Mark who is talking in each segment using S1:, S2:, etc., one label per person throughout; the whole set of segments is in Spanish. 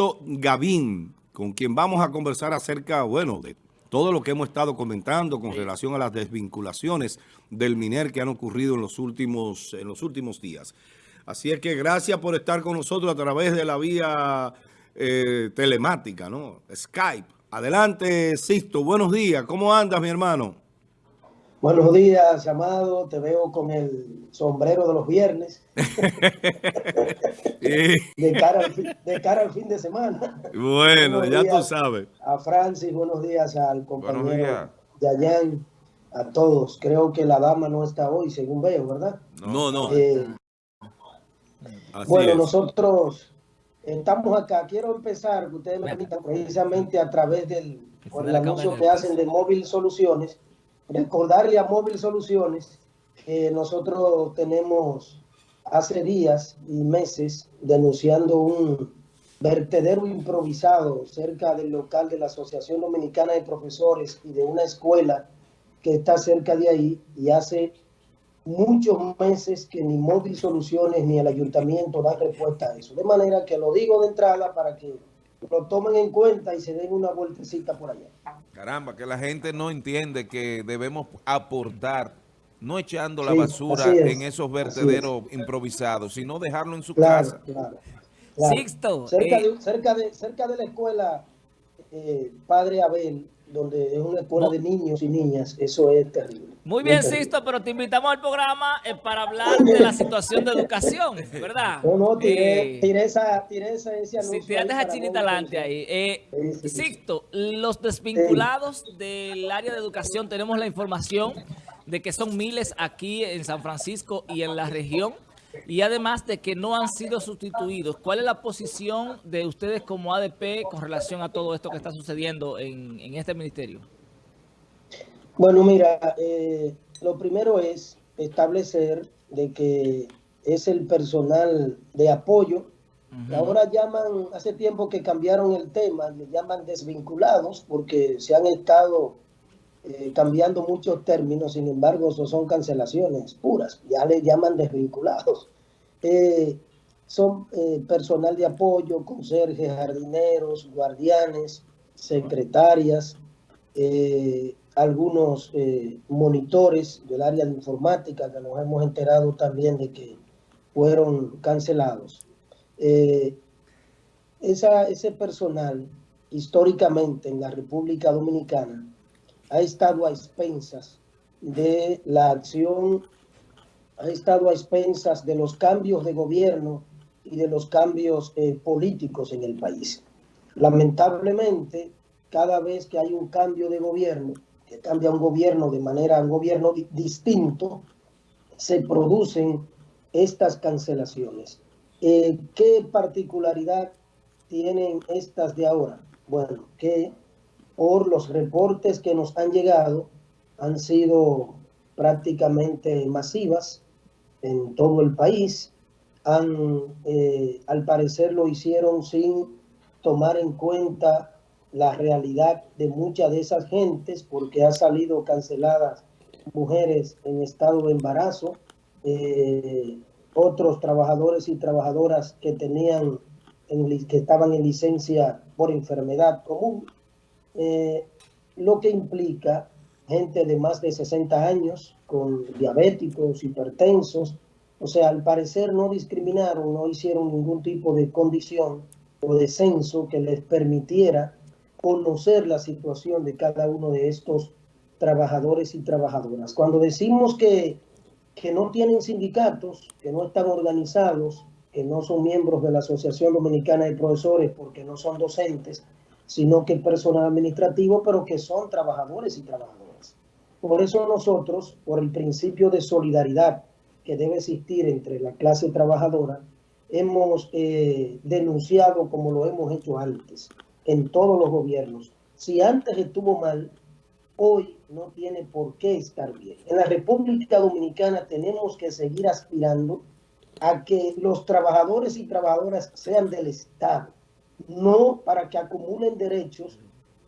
S1: Sixto Gavín, con quien vamos a conversar acerca, bueno, de todo lo que hemos estado comentando con relación a las desvinculaciones del MINER que han ocurrido en los últimos, en los últimos días. Así es que gracias por estar con nosotros a través de la vía eh, telemática, ¿no? Skype. Adelante, Sixto. Buenos días. ¿Cómo andas, mi hermano?
S2: Buenos días, Amado. Te veo con el sombrero de los viernes. de, cara al fin, de semana.
S1: Bueno, ya tú sabes.
S2: A Francis, buenos días al compañero a todos. Creo que la dama no está hoy, según veo, ¿verdad?
S1: No, no. Eh,
S2: bueno, nosotros estamos acá. Quiero empezar, que ustedes me permitan, precisamente a través del anuncio que hacen de Móvil Soluciones recordarle a Móvil Soluciones que nosotros tenemos hace días y meses denunciando un vertedero improvisado cerca del local de la Asociación Dominicana de Profesores y de una escuela que está cerca de ahí y hace muchos meses que ni Móvil Soluciones ni el ayuntamiento dan respuesta a eso. De manera que lo digo de entrada para que lo tomen en cuenta y se den una vueltecita por allá.
S3: Caramba, que la gente no entiende que debemos aportar, no echando la basura en esos vertederos improvisados, sino dejarlo en su casa.
S2: Claro, Sixto. Cerca, eh, de, cerca, de, cerca de la escuela eh, Padre Abel, donde es una escuela de niños y niñas, eso es terrible.
S4: Muy bien, Sisto, pero te invitamos al programa eh, para hablar de la situación de educación, ¿verdad?
S2: No, no, tiré, eh, esa, tiré esa, ese anuncio.
S4: Si tiraste a Chinita adelante ahí. Eh, Sisto, los desvinculados del área de educación, tenemos la información de que son miles aquí en San Francisco y en la región, y además de que no han sido sustituidos. ¿Cuál es la posición de ustedes como ADP con relación a todo esto que está sucediendo en, en este ministerio?
S2: Bueno, mira, eh, lo primero es establecer de que es el personal de apoyo. Ahora llaman, hace tiempo que cambiaron el tema, le llaman desvinculados porque se han estado eh, cambiando muchos términos, sin embargo, son cancelaciones puras, ya le llaman desvinculados. Eh, son personal de apoyo, conserjes, jardineros, guardianes, secretarias, algunos eh, monitores del área de informática que nos hemos enterado también de que fueron cancelados. Eh, ese personal históricamente en la República Dominicana ha estado a expensas de la acción, ha estado a expensas de los cambios de gobierno y de los cambios eh, políticos en el país. Lamentablemente, cada vez que hay un cambio de gobierno, que cambia un gobierno de manera, un gobierno distinto, se producen estas cancelaciones. Eh, ¿Qué particularidad tienen estas de ahora? Bueno, que por los reportes que nos han llegado, han sido prácticamente masivas en todo el país. Han, eh, al parecer lo hicieron sin tomar en cuenta la realidad de muchas de esas gentes porque ha salido canceladas mujeres en estado de embarazo, eh, otros trabajadores y trabajadoras que tenían en, que estaban en licencia por enfermedad común, eh, lo que implica gente de más de 60 años con diabéticos, hipertensos, o sea, al parecer no discriminaron, no hicieron ningún tipo de condición o de censo que les permitiera conocer la situación de cada uno de estos trabajadores y trabajadoras. Cuando decimos que, que no tienen sindicatos, que no están organizados, que no son miembros de la Asociación Dominicana de Profesores porque no son docentes, sino que personal administrativo, pero que son trabajadores y trabajadoras. Por eso nosotros, por el principio de solidaridad que debe existir entre la clase trabajadora, hemos eh, denunciado como lo hemos hecho antes en todos los gobiernos. Si antes estuvo mal, hoy no tiene por qué estar bien. En la República Dominicana tenemos que seguir aspirando a que los trabajadores y trabajadoras sean del Estado, no para que acumulen derechos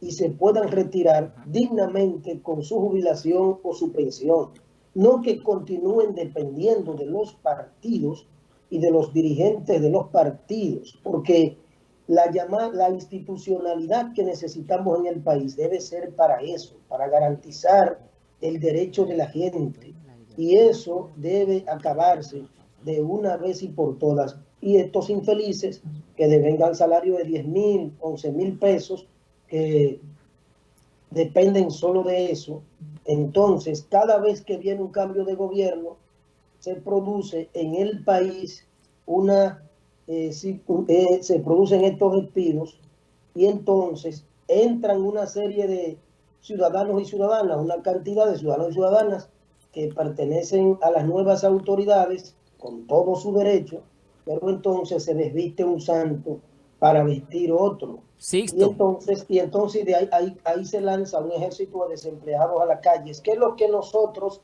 S2: y se puedan retirar dignamente con su jubilación o su pensión, no que continúen dependiendo de los partidos y de los dirigentes de los partidos, porque la, llamada, la institucionalidad que necesitamos en el país debe ser para eso, para garantizar el derecho de la gente. Y eso debe acabarse de una vez y por todas. Y estos infelices que devengan salario de 10 mil, 11 mil pesos, que dependen solo de eso, entonces cada vez que viene un cambio de gobierno, se produce en el país una, eh, eh, se producen estos despidos y entonces entran una serie de ciudadanos y ciudadanas, una cantidad de ciudadanos y ciudadanas que pertenecen a las nuevas autoridades con todo su derecho, pero entonces se desviste un santo para vestir otro. Y entonces, y entonces de ahí, ahí, ahí, se lanza un ejército de desempleados a las calles, que es lo que nosotros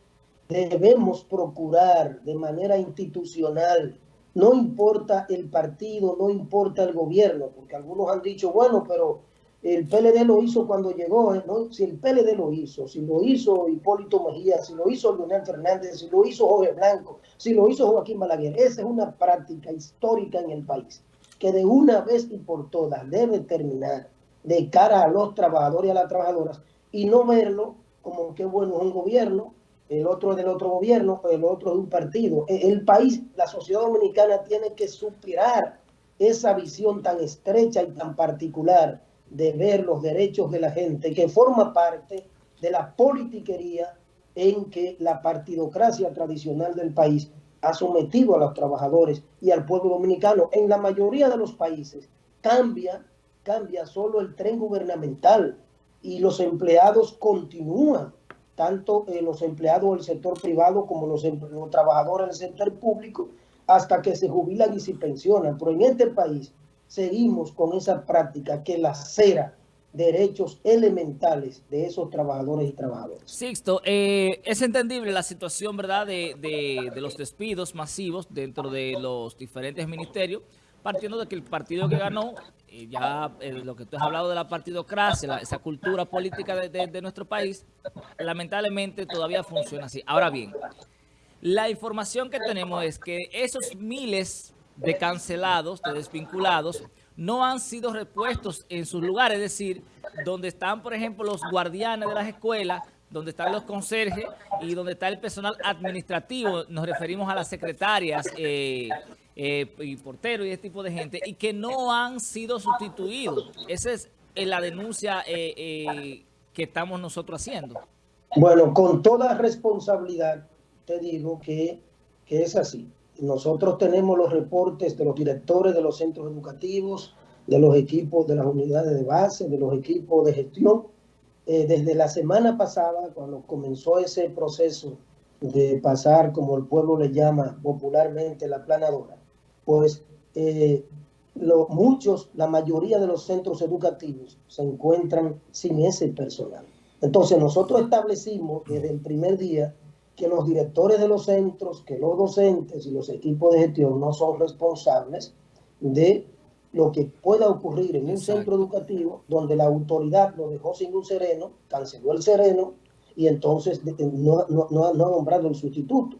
S2: debemos procurar de manera institucional. No importa el partido, no importa el gobierno, porque algunos han dicho, bueno, pero el PLD lo hizo cuando llegó, ¿eh? ¿no? Si el PLD lo hizo, si lo hizo Hipólito Mejía, si lo hizo Leonel Fernández, si lo hizo Jorge Blanco, si lo hizo Joaquín Balaguer, esa es una práctica histórica en el país que de una vez y por todas debe terminar de cara a los trabajadores y a las trabajadoras y no verlo como que bueno es un gobierno, el otro del otro gobierno, el otro de un partido. E, el país, la sociedad dominicana tiene que superar esa visión tan estrecha y tan particular de ver los derechos de la gente, que forma parte de la politiquería en que la partidocracia tradicional del país ha sometido a los trabajadores y al pueblo dominicano. En la mayoría de los países cambia, cambia solo el tren gubernamental y los empleados continúan, tanto eh, los empleados del sector privado como los, los trabajadores del sector público, hasta que se jubilan y se pensionan. Pero en este país seguimos con esa práctica que la cera derechos elementales de esos trabajadores y trabajadoras.
S4: Sixto, eh, es entendible la situación verdad de, de, los despidos masivos dentro de los diferentes ministerios, partiendo de que el partido que ganó, eh, ya eh, lo que tú has hablado de la partidocracia, esa cultura política de, de nuestro país, lamentablemente todavía funciona así. Ahora bien, la información que tenemos es que esos miles de cancelados, de desvinculados, no han sido repuestos en sus lugares, es decir, donde están, por ejemplo, los guardianes de las escuelas, donde están los conserjes y donde está el personal administrativo, nos referimos a las secretarias eh, eh, y porteros y ese tipo de gente, y que no han sido sustituidos. Esa es eh, la denuncia que estamos nosotros haciendo.
S2: Bueno, con toda responsabilidad te digo que, que es así. Nosotros tenemos los reportes de los directores de los centros educativos, de los equipos de las unidades de base, de los equipos de gestión. Eh, desde la semana pasada, cuando comenzó ese proceso de pasar, como el pueblo le llama popularmente, la planadora, pues eh, muchos, la mayoría de los centros educativos se encuentran sin ese personal. Entonces nosotros establecimos desde el primer día que los directores de los centros, que los docentes y los equipos de gestión no son responsables de lo que pueda ocurrir en un centro educativo donde la autoridad lo dejó sin un sereno, canceló el sereno y entonces no, ha nombrado el sustituto.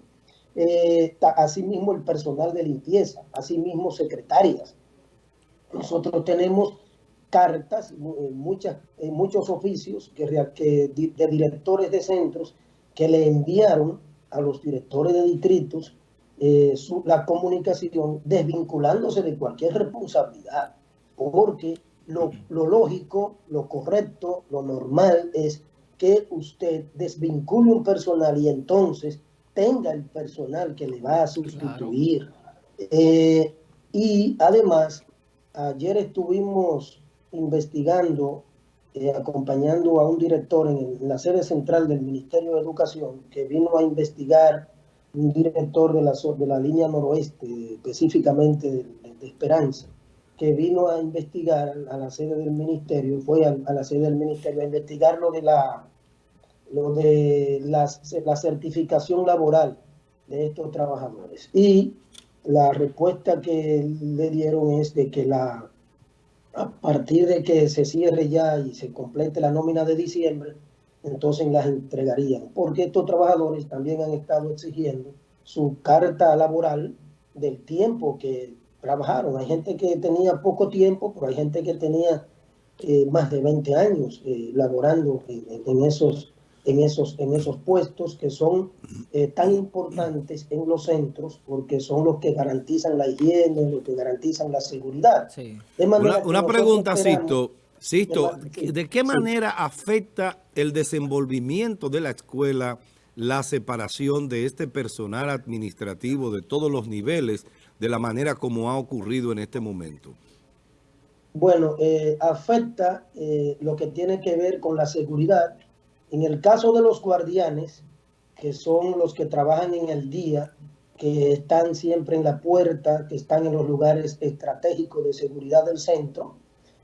S2: Eh, asimismo el personal de limpieza, asimismo secretarias. Nosotros tenemos cartas, muchas, en muchos oficios que, que, de directores de centros que le enviaron a los directores de distritos eh, la comunicación desvinculándose de cualquier responsabilidad, porque lo, lógico, lo correcto, lo normal es que usted desvincule un personal y entonces tenga el personal que le va a sustituir. Eh, y además, ayer estuvimos investigando eh, acompañando a un director en, la sede central del Ministerio de Educación que vino a investigar un director de la, de la línea noroeste, específicamente de, Esperanza, que vino a investigar a la sede del ministerio, fue a, la sede del ministerio a investigar lo de la lo de la, la certificación laboral de estos trabajadores. Y la respuesta que le dieron es de que la a partir de que se cierre ya y se complete la nómina de diciembre, entonces las entregarían, porque estos trabajadores también han estado exigiendo su carta laboral del tiempo que trabajaron. Hay gente que tenía poco tiempo, pero hay gente que tenía eh, más de 20 años eh, laborando en, esos, en, esos, en esos puestos que son eh, tan importantes en los centros porque son los que garantizan la higiene, los que garantizan la seguridad.
S1: una, pregunta, Sisto. Sisto, ¿de qué manera afecta el desenvolvimiento de la escuela la separación de este personal administrativo de todos los niveles de la manera como ha ocurrido en este momento?
S2: Bueno, eh, afecta eh, lo que tiene que ver con la seguridad. En el caso de los guardianes, que son los que trabajan en el día, que están siempre en la puerta, que están en los lugares estratégicos de seguridad del centro,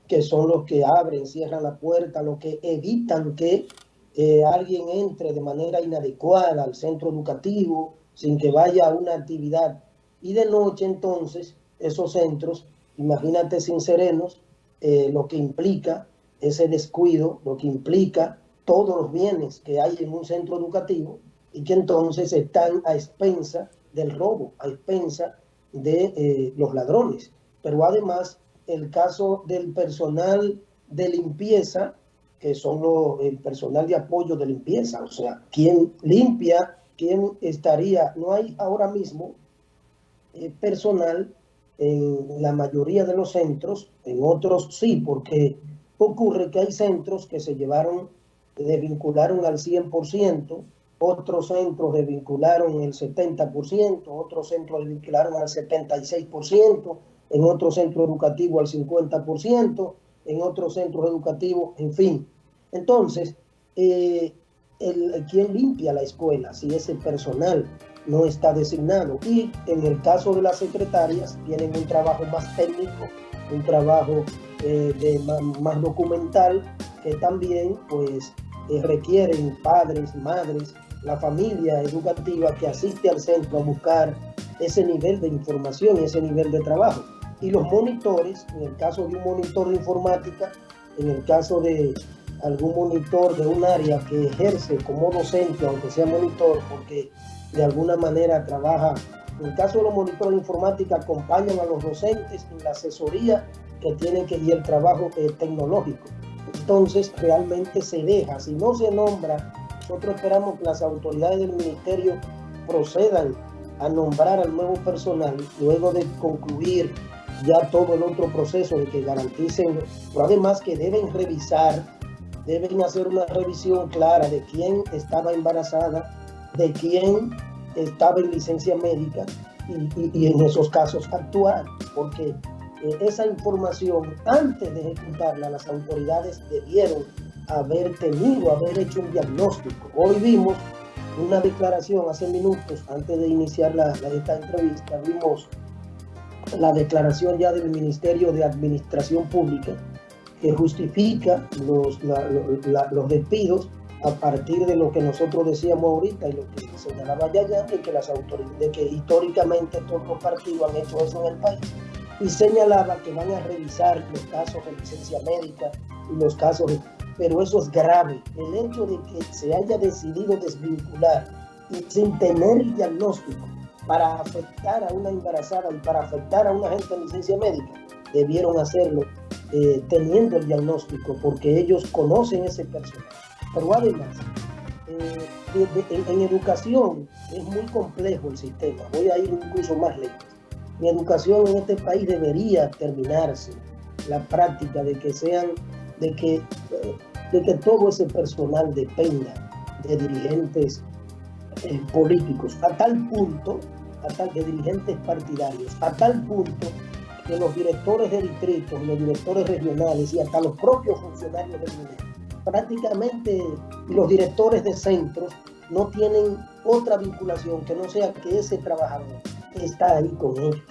S2: que son los que abren, cierran la puerta, los que evitan que eh, alguien entre de manera inadecuada al centro educativo sin que vaya a una actividad. Y de noche entonces esos centros, imagínate sin serenos, eh, lo que implica ese descuido, lo que implica todos los bienes que hay en un centro educativo y que entonces están a expensa del robo, a expensa de eh, los ladrones. Pero además el caso del personal de limpieza, que son el personal de apoyo de limpieza, o sea, quien limpia, quien estaría, no hay ahora mismo eh, personal en la mayoría de los centros, en otros sí, porque ocurre que hay centros que se llevaron, desvincularon al 100%, otros centros desvincularon el 70%, otros centros desvincularon al 76%, en otro centro educativo al 50%, en otros centros educativos, en fin. Entonces, eh, el, ¿quién limpia la escuela si ese personal no está designado? Y en el caso de las secretarias, tienen un trabajo más técnico, un trabajo eh, de, más, documental, que también pues eh, requieren padres, madres, la familia educativa que asiste al centro a buscar ese nivel de información, ese nivel de trabajo y los monitores, en el caso de un monitor de informática, en el caso de algún monitor de un área que ejerce como docente, aunque sea monitor, porque de alguna manera trabaja, en el caso de los monitores de informática, acompañan a los docentes en la asesoría que tienen que y el trabajo eh, tecnológico. Entonces, realmente se deja, si no se nombra, nosotros esperamos que las autoridades del ministerio procedan a nombrar al nuevo personal luego de concluir ya todo el otro proceso de que garanticen, pero además que deben revisar, deben hacer una revisión clara de quién estaba embarazada, de quién estaba en licencia médica y, en esos casos actuar, porque esa información antes de ejecutarla las autoridades debieron haber tenido, haber hecho un diagnóstico. Hoy vimos una declaración hace minutos antes de iniciar la, esta entrevista, vimos la declaración ya del Ministerio de Administración Pública que justifica los, los despidos a partir de lo que nosotros decíamos ahorita y lo que señalaba ya de que las autoridades, de que históricamente todos los partidos han hecho eso en el país y señalaba que van a revisar los casos de licencia médica y los casos de, pero eso es grave. El hecho de que se haya decidido desvincular y sin tener el diagnóstico para afectar a una embarazada y para afectar a una gente en licencia médica, debieron hacerlo eh, teniendo el diagnóstico, porque ellos conocen ese personal. Pero además, eh, en, educación es muy complejo el sistema. Voy a ir incluso más lejos. En educación en este país debería terminarse. La práctica de que sean, de que, eh, de que todo ese personal dependa de dirigentes políticos, a tal punto de dirigentes partidarios, a tal punto que los directores de distritos, los directores regionales y hasta los propios funcionarios del gobierno, prácticamente los directores de centros no tienen otra vinculación que no sea que ese trabajador está ahí con ellos,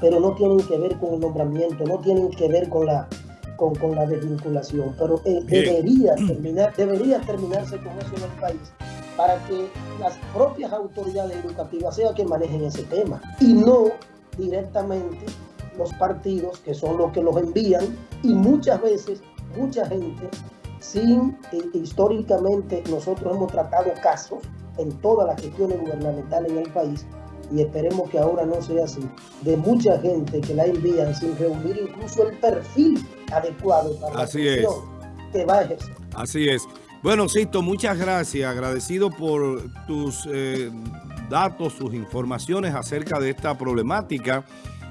S2: pero no tienen que ver con el nombramiento, no tienen que ver con la con, con la desvinculación, pero eh, debería terminar, debería terminarse con eso en el país para que las propias autoridades educativas sean que manejen ese tema y no directamente los partidos que son los que los envían y muchas veces mucha gente sin eh, históricamente nosotros hemos tratado casos en todas las gestiones gubernamentales en el país y esperemos que ahora no sea así, de mucha gente que la envían sin reunir incluso el perfil adecuado para
S1: así
S2: la
S1: es.
S2: que va a ejercer.
S1: Así es. Bueno, Sisto, muchas gracias. Agradecido por tus eh, datos, tus informaciones acerca de esta problemática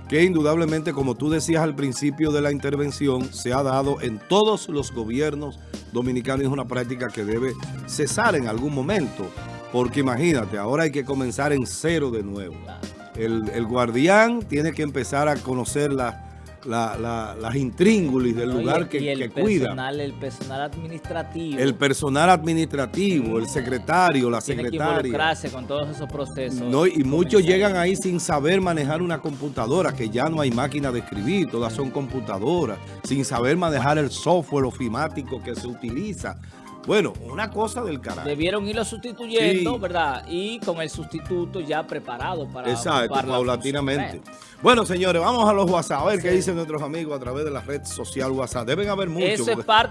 S1: que indudablemente, como tú decías al principio de la intervención, se ha dado en todos los gobiernos dominicanos es una práctica que debe cesar en algún momento. Porque imagínate, ahora hay que comenzar en cero de nuevo. El, el guardián tiene que empezar a conocer la la, la, las intríngulis del lugar que,
S4: el
S1: que
S4: personal,
S1: cuida.
S4: El personal administrativo.
S1: El personal administrativo, el secretario, la
S4: tiene
S1: secretaria.
S4: que involucrarse con todos esos procesos.
S1: No, y muchos llegan ahí sin saber manejar una computadora, que ya no hay máquina de escribir, todas son computadoras, sin saber manejar el software ofimático que se utiliza. Bueno, una cosa del carajo.
S4: Debieron irlo sustituyendo,
S1: Sí.
S4: ¿verdad? Y con el sustituto ya preparado para
S1: Exacto, paulatinamente. Bueno, señores, vamos a los WhatsApp, a ver qué
S4: Sí.
S1: dicen nuestros amigos a través de la red social WhatsApp. Deben haber muchos.
S4: Eso es parte